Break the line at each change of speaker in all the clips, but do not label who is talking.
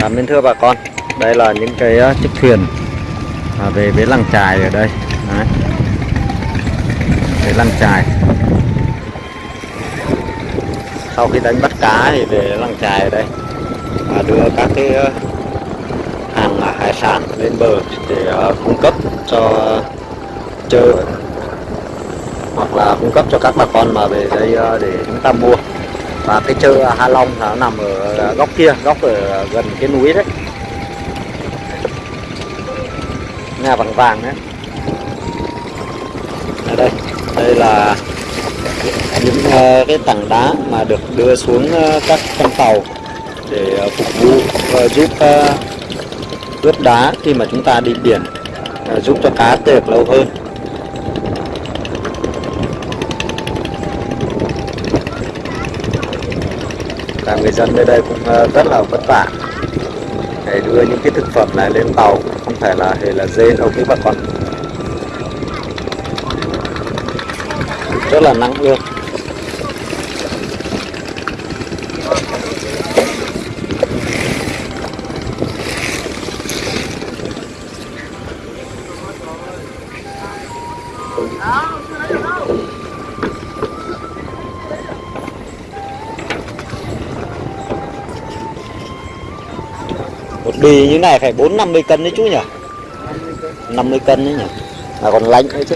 Cảm ơn thưa bà con. Đây là những cái ờ, chiếc thuyền à, về với làng trài ở đây. Đấy. Về làng trài. Sau khi đánh bắt cá thì về làng trài ở đây, và đưa các cái ờ, hàng à, hải sản lên bờ để ờ, cung cấp cho chợ, hoặc là cung cấp cho các bà con mà về đây để chúng ta mua và cái chợ Hà Long nó nằm ở góc kia góc ở gần cái núi đấy. Nhà vàng vàng đấy. Ở đây đây là những uh, cái tảng đá mà được đưa xuống uh, các con tàu để uh, phục vụ giúp ờ, ướp đá khi mà chúng ta đi biển giúp cho cá được lâu hơn. Là người dân nơi đây cũng ờ, rất là vất vả. Để đưa những cái thực phẩm này lên tàu không phải là hề là dê, đâu quý bà con rất là nắng luôn một bì như này phải bốn năm mươi cân đấy chú nhỉ? 50 cân đấy nhỉ? Mà còn lạnh nữa chứ.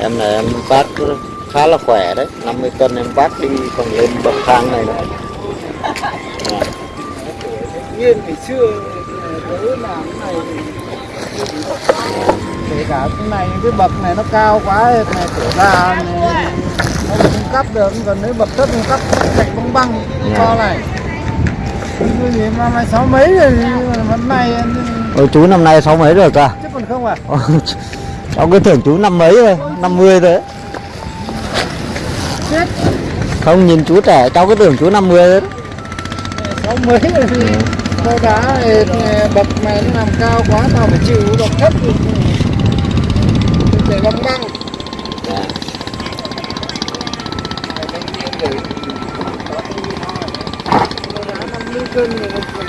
Em này em vác khá là khỏe đấy 50 cân em vác đi còn lên bậc thang này nữa. À,
nhiên ngày xưa tớ làm cái này kể cả cái này cái bậc này nó cao quá này trở ra này, nó không cắt được còn nếu bậc thấp không cắt cạnh băng băng
Dạ.
to này. Cái gì mà mày sáu mấy rồi nhưng mà năm nay
Ôi chú năm nay sáu mấy rồi cả?
Chứ còn không à?
Cháu cứ tưởng chú năm mấy rồi 50 rồi đấy.
chết.
Không nhìn chú trẻ cháu cứ tưởng chú 50 rồi đấy.
sáu mấy rồi thì to đá này, bậc này nó làm cao quá tao phải chịu bậc thấp thì để băng băng
Dạ.
năm mươi cân này nó còn kinh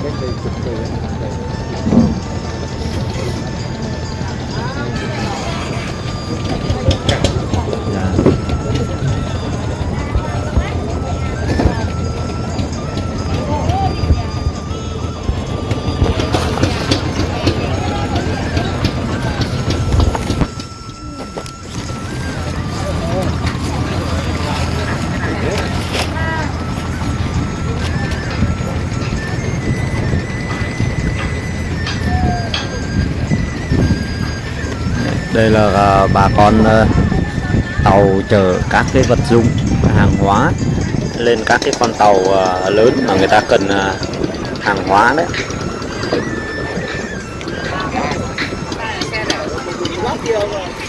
Thank you. đây là à, bà con à, tàu chở các cái vật dụng, hàng hóa lên các cái con tàu à, lớn mà người ta cần hàng hóa đấy Thank you.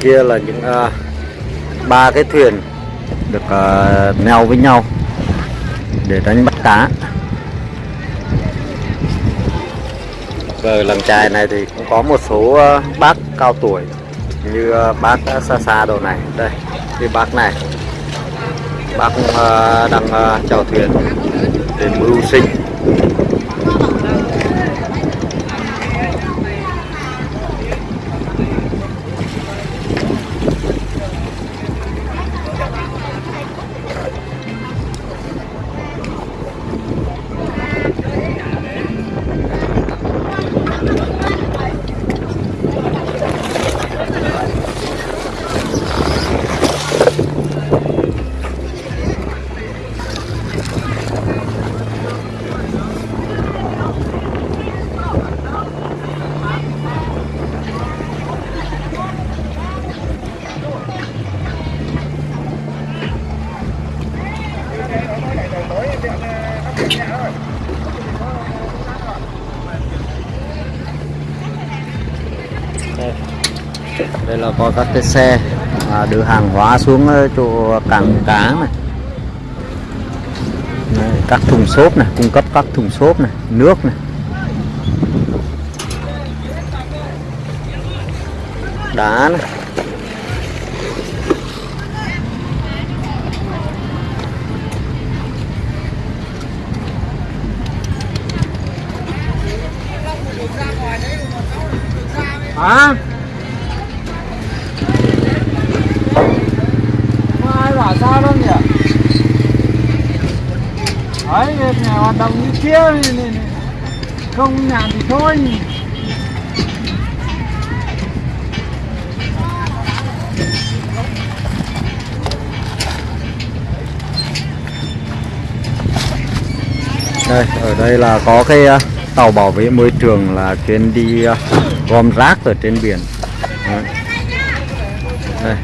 Kia là những ba ba cái thuyền được uh, neo với nhau để đánh bắt cá. Ở làng trài này thì cũng có một số uh, bác cao tuổi như uh, bác xa xa đồ này. Đây cái bác này. Bác uh, đang uh, chèo thuyền để mưu sinh. Đây, là có các cái xe à, đưa hàng hóa xuống ờ, chỗ cảng cá này. Đây, các thùng xốp này cung cấp các thùng xốp này nước này. Đá này.
Hả? Có ai bảo sao đâu nhỉ? Đấy nhà hoạt động như kia này, này, này. không nhà thì thôi.
Đây ở đây là có cái ờ, tàu bảo vệ môi trường là chuyến đi ờ, gom rác ở trên biển. Đấy. đây.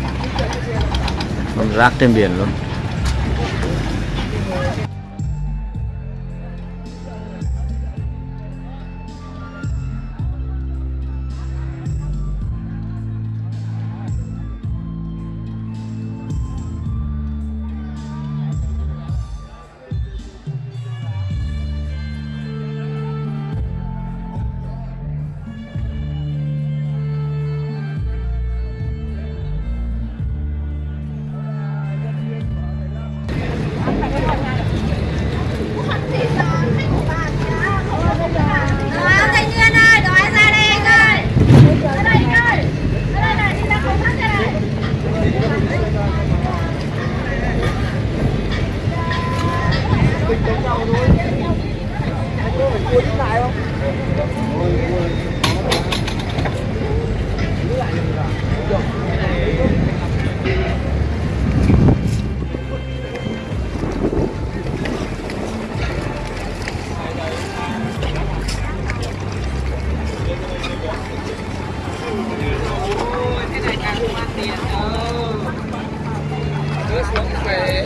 Gom rác trên biển luôn.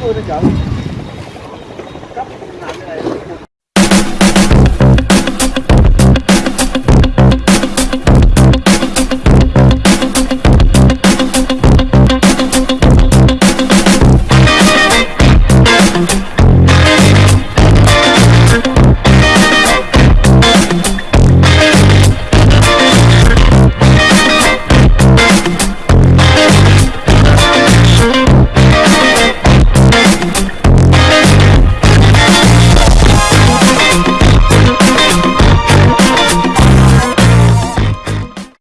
180 thôi chị. Cấp nặng này